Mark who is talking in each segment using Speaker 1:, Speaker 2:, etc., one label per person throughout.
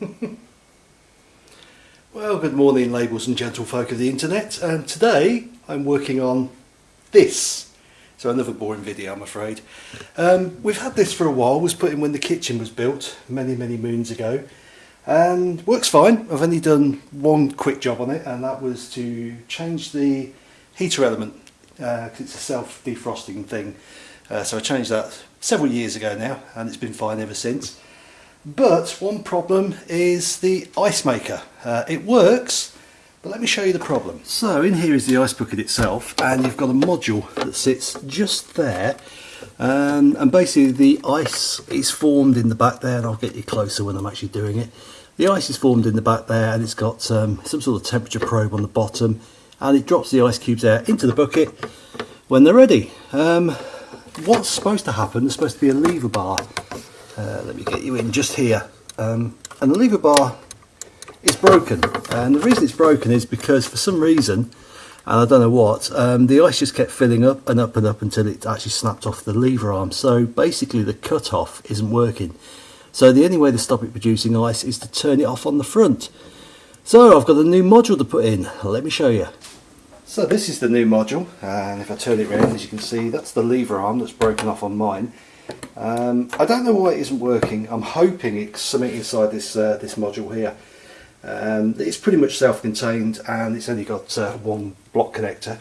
Speaker 1: well, good morning, labels and gentlefolk of the internet. And today I'm working on this. So another boring video, I'm afraid. Um, we've had this for a while. Was put in when the kitchen was built many, many moons ago, and works fine. I've only done one quick job on it, and that was to change the heater element uh, it's a self-defrosting thing. Uh, so I changed that several years ago now, and it's been fine ever since. But one problem is the ice maker. Uh, it works, but let me show you the problem. So in here is the ice bucket itself, and you've got a module that sits just there. Um, and basically the ice is formed in the back there, and I'll get you closer when I'm actually doing it. The ice is formed in the back there, and it's got um, some sort of temperature probe on the bottom, and it drops the ice cubes out into the bucket when they're ready. Um, what's supposed to happen, there's supposed to be a lever bar uh, let me get you in just here. Um, and the lever bar is broken. And the reason it's broken is because for some reason and I don't know what um, the ice just kept filling up and up and up until it actually snapped off the lever arm. So basically the cut-off isn't working. So the only way to stop it producing ice is to turn it off on the front. So I've got a new module to put in. Let me show you. So this is the new module. And if I turn it around as you can see that's the lever arm that's broken off on mine um, I don't know why it isn't working. I'm hoping it's something inside this uh, this module here. Um, it's pretty much self-contained and it's only got uh, one block connector.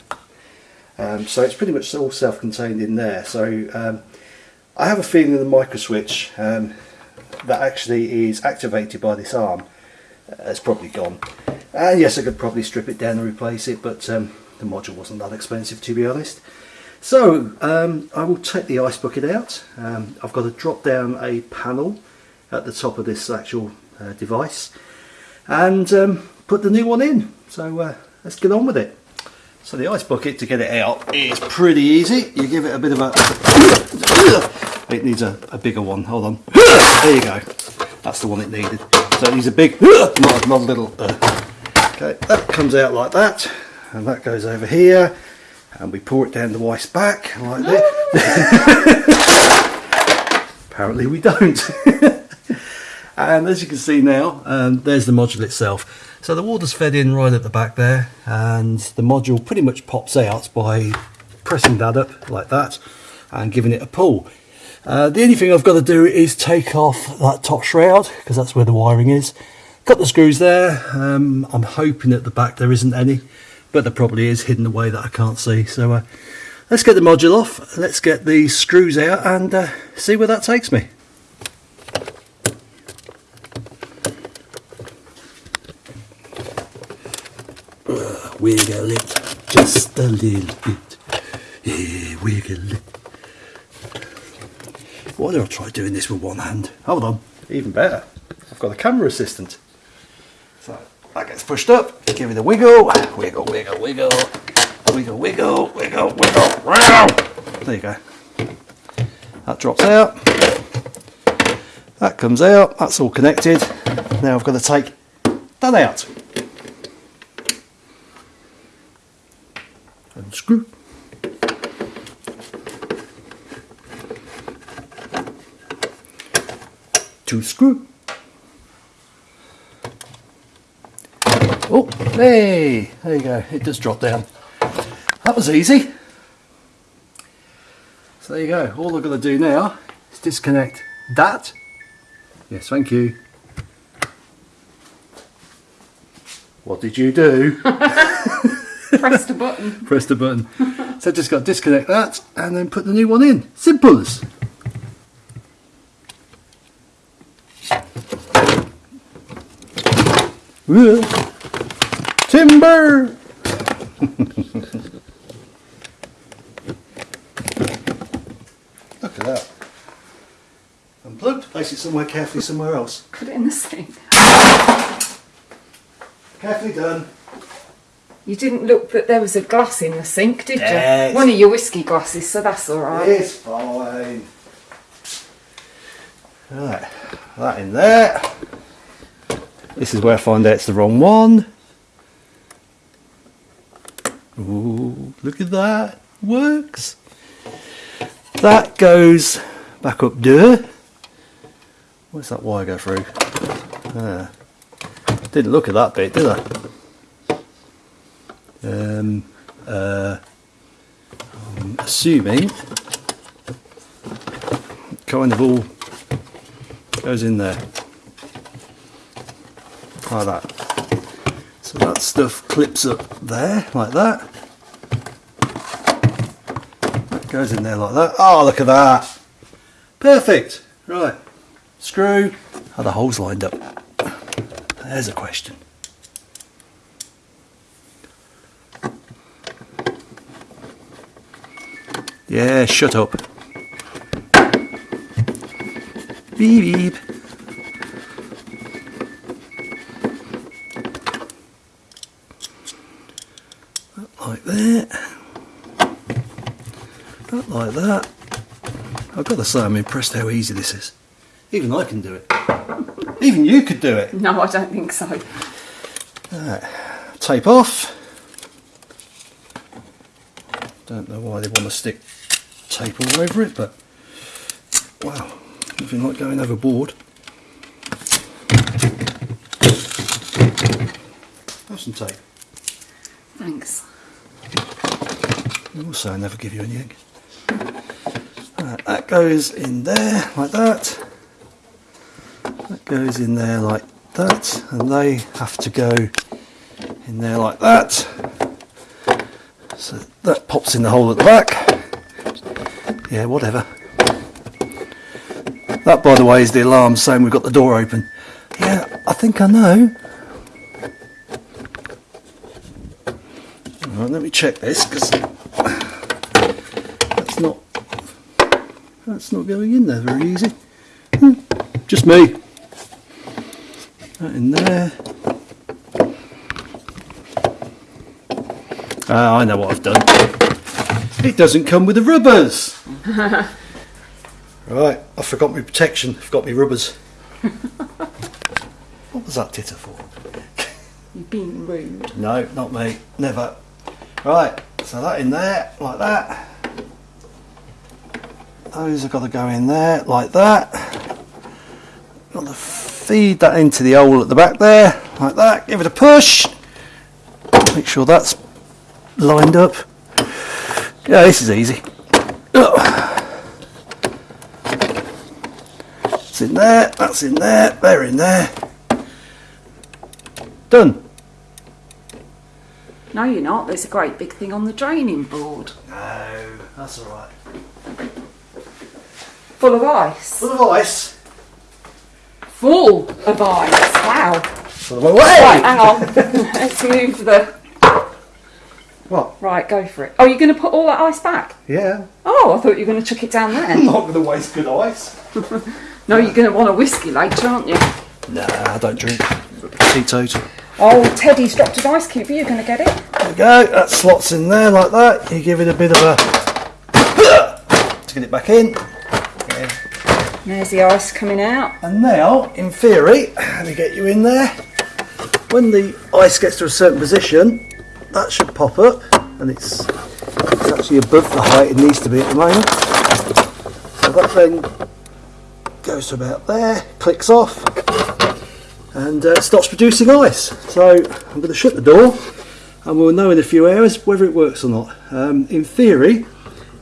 Speaker 1: Um, so it's pretty much all self-contained in there. So um, I have a feeling the micro switch um, that actually is activated by this arm uh, has probably gone. And yes, I could probably strip it down and replace it, but um, the module wasn't that expensive to be honest. So um, I will take the ice bucket out. Um, I've got to drop down a panel at the top of this actual uh, device and um, put the new one in. So uh, let's get on with it. So the ice bucket to get it out is pretty easy. You give it a bit of a... It needs a, a bigger one. Hold on. There you go. That's the one it needed. So it needs a big, not, not a little. Uh. Okay, that comes out like that. And that goes over here and we pour it down the wife's back like this. Apparently we don't. and as you can see now, um, there's the module itself. So the water's fed in right at the back there and the module pretty much pops out by pressing that up like that and giving it a pull. Uh, the only thing I've got to do is take off that top shroud because that's where the wiring is. Got the screws there. Um, I'm hoping at the back there isn't any but there probably is hidden away that I can't see. So uh, let's get the module off, let's get the screws out and uh, see where that takes me. Uh, wiggle it just a little bit. Yeah, wiggle it. Why do I try doing this with one hand? Hold on, even better. I've got a camera assistant. So that gets pushed up, give it a wiggle, wiggle, wiggle, wiggle, wiggle, wiggle, wiggle, wiggle, round. there you go. That drops out, that comes out, that's all connected. Now I've got to take that out. Unscrew. To screw. Oh, hey, there you go, it just dropped down. That was easy. So there you go, all I've got to do now is disconnect that. Yes, thank you. What did you do?
Speaker 2: Press the button.
Speaker 1: Press the button. so just got to disconnect that and then put the new one in. Simple as. Look at that. Unplugged, place it somewhere carefully somewhere else.
Speaker 2: Put it in the sink.
Speaker 1: Carefully done.
Speaker 2: You didn't look that there was a glass in the sink, did
Speaker 1: yes.
Speaker 2: you? One of your whiskey glasses, so that's alright.
Speaker 1: It's fine. Right, that in there. This is where I find out it's the wrong one. Ooh, look at that. Works. That goes back up there. Where's that wire go through? Didn't look at that bit, did I? Um, uh, I'm assuming kind of all goes in there like that. So that stuff clips up there like that. That goes in there like that. Oh, look at that! Perfect. Right. Screw. Are the holes lined up? There's a question. Yeah, shut up. Beep beep. That like that. That like that. I've got to say I'm impressed how easy this is. Even I can do it. Even you could do it.
Speaker 2: No, I don't think so.
Speaker 1: Tape off. Don't know why they want to stick tape all over it, but wow, nothing like going overboard. Have some tape.
Speaker 2: Thanks.
Speaker 1: Also, I never give you anything. Goes in there like that. That goes in there like that, and they have to go in there like that. So that pops in the hole at the back. Yeah, whatever. That, by the way, is the alarm saying we've got the door open. Yeah, I think I know. Right, let me check this because that's not that's not going in there very easy. Hmm, Just me. That in there. Ah, I know what I've done. It doesn't come with the rubbers. right, I forgot my protection. Forgot my rubbers. what was that titter for?
Speaker 2: You've been rude.
Speaker 1: No, not me. Never. Right, so that in there, like that. Those have got to go in there, like that. Got to feed that into the hole at the back there, like that. Give it a push. Make sure that's lined up. Yeah, this is easy. It's in there, that's in there, they're in there. Done.
Speaker 2: No, you're not. There's a great big thing on the draining board.
Speaker 1: No, that's alright.
Speaker 2: Full of ice.
Speaker 1: Full of ice.
Speaker 2: Full of ice. Wow.
Speaker 1: Full of
Speaker 2: Right, hang on. Let's move the.
Speaker 1: What?
Speaker 2: Right, go for it. Oh, you're going to put all that ice back?
Speaker 1: Yeah.
Speaker 2: Oh, I thought you were going to chuck it down there.
Speaker 1: I'm not going to waste good ice.
Speaker 2: No, you're going to want a whiskey later, aren't you?
Speaker 1: Nah, I don't drink. Teetotal.
Speaker 2: Oh, Teddy's dropped his ice cube. Are you going to get it?
Speaker 1: There we go. That slots in there like that. You give it a bit of a. to get it back in.
Speaker 2: There's the ice coming out.
Speaker 1: And now, in theory, let me get you in there. When the ice gets to a certain position, that should pop up, and it's, it's actually above the height it needs to be at the moment. So that then goes to about there, clicks off, and uh, stops producing ice. So I'm going to shut the door, and we'll know in a few hours whether it works or not. Um, in theory,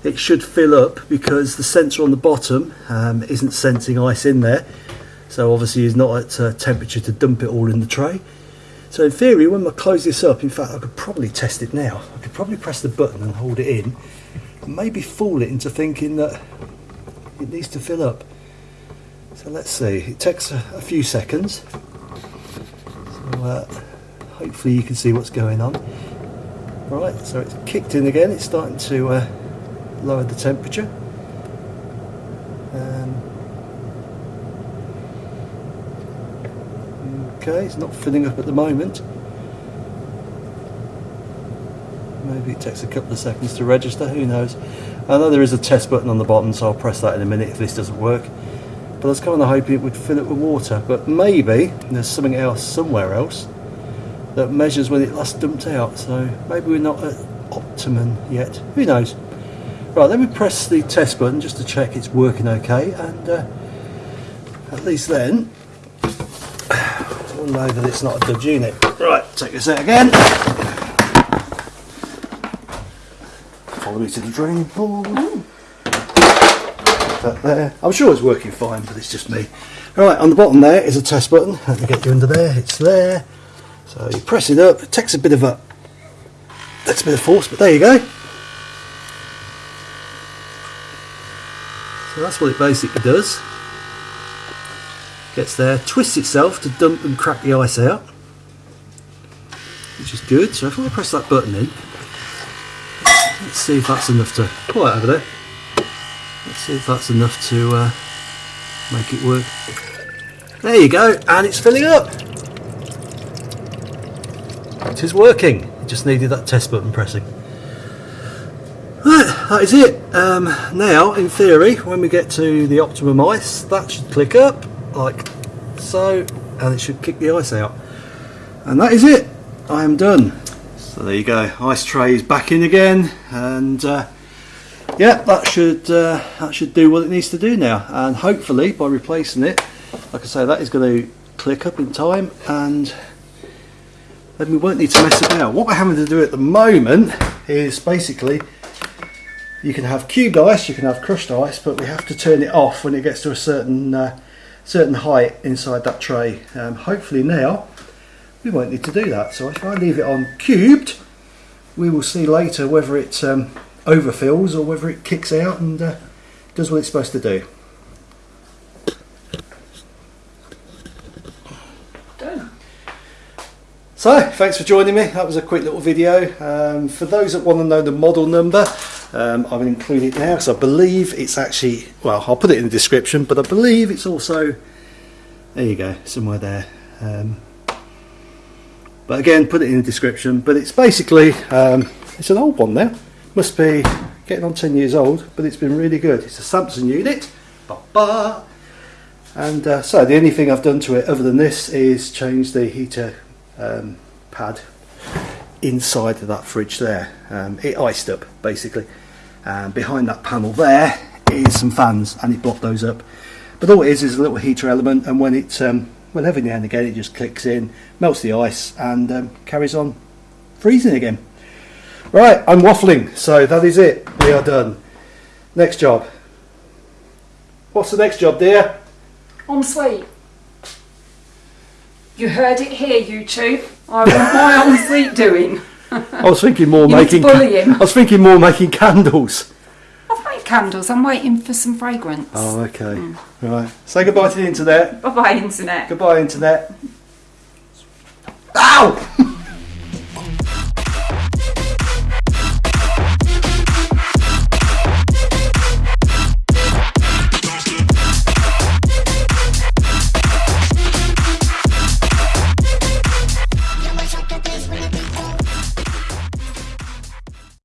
Speaker 1: it should fill up because the sensor on the bottom um, isn't sensing ice in there. So obviously it's not at uh, temperature to dump it all in the tray. So in theory when I close this up in fact I could probably test it now. I could probably press the button and hold it in maybe fool it into thinking that it needs to fill up. So let's see. It takes a, a few seconds. So uh, hopefully you can see what's going on. Right so it's kicked in again. It's starting to uh, lower the temperature. Um, okay, it's not filling up at the moment. Maybe it takes a couple of seconds to register, who knows. I know there is a test button on the bottom, so I'll press that in a minute if this doesn't work. But I was kind of hoping it would fill it with water, but maybe there's something else somewhere else that measures when it last dumped out, so maybe we're not at optimum yet. Who knows? Right, let me press the test button just to check it's working okay, and uh, at least then we'll know that it's not a dud unit. Right, take this out again. Follow me to the drain board. That there. I'm sure it's working fine, but it's just me. Right, on the bottom there is a test button. Let me get you under there. It's there. So you press it up. It takes a bit of a takes a bit of force, but there you go. So that's what it basically does. Gets there, twists itself to dump and crack the ice out, which is good. So if I press that button in, let's see if that's enough to pull it over there. Let's see if that's enough to uh, make it work. There you go, and it's filling up. It is working. It just needed that test button pressing. That is it. Um, now, in theory, when we get to the optimum ice, that should click up like so, and it should kick the ice out. And that is it. I am done. So there you go. Ice tray is back in again, and uh, yeah, that should uh, that should do what it needs to do now. And hopefully, by replacing it, like I say, that is going to click up in time, and then we won't need to mess about. What we're having to do at the moment is basically you can have cubed ice, you can have crushed ice, but we have to turn it off when it gets to a certain uh, certain height inside that tray. Um, hopefully now we won't need to do that. So if I leave it on cubed, we will see later whether it um, overfills or whether it kicks out and uh, does what it's supposed to do.
Speaker 2: Done.
Speaker 1: So, thanks for joining me. That was a quick little video. Um, for those that want to know the model number, um, I will include it now because I believe it's actually, well, I'll put it in the description, but I believe it's also, there you go, somewhere there. Um, but again, put it in the description. But it's basically, um, it's an old one now. Must be getting on 10 years old, but it's been really good. It's a Samsung unit. Ba-ba. And uh, so the only thing I've done to it other than this is change the heater um, pad inside of that fridge there. Um, it iced up basically. And behind that panel there is some fans and it blocked those up. But all it is is a little heater element and when it, um, well every now and again it just clicks in, melts the ice and um, carries on freezing again. Right, I'm waffling, so that is it. We are done. Next job. What's the next job, dear?
Speaker 2: En suite. You heard it here, YouTube. I my en suite doing.
Speaker 1: I was thinking more
Speaker 2: You
Speaker 1: making.
Speaker 2: to bully him.
Speaker 1: I was thinking more making candles.
Speaker 2: I've made candles. I'm waiting for some fragrance.
Speaker 1: Oh, okay. Mm. Right. Say goodbye to the internet.
Speaker 2: Bye bye, internet.
Speaker 1: Goodbye, internet. Ow!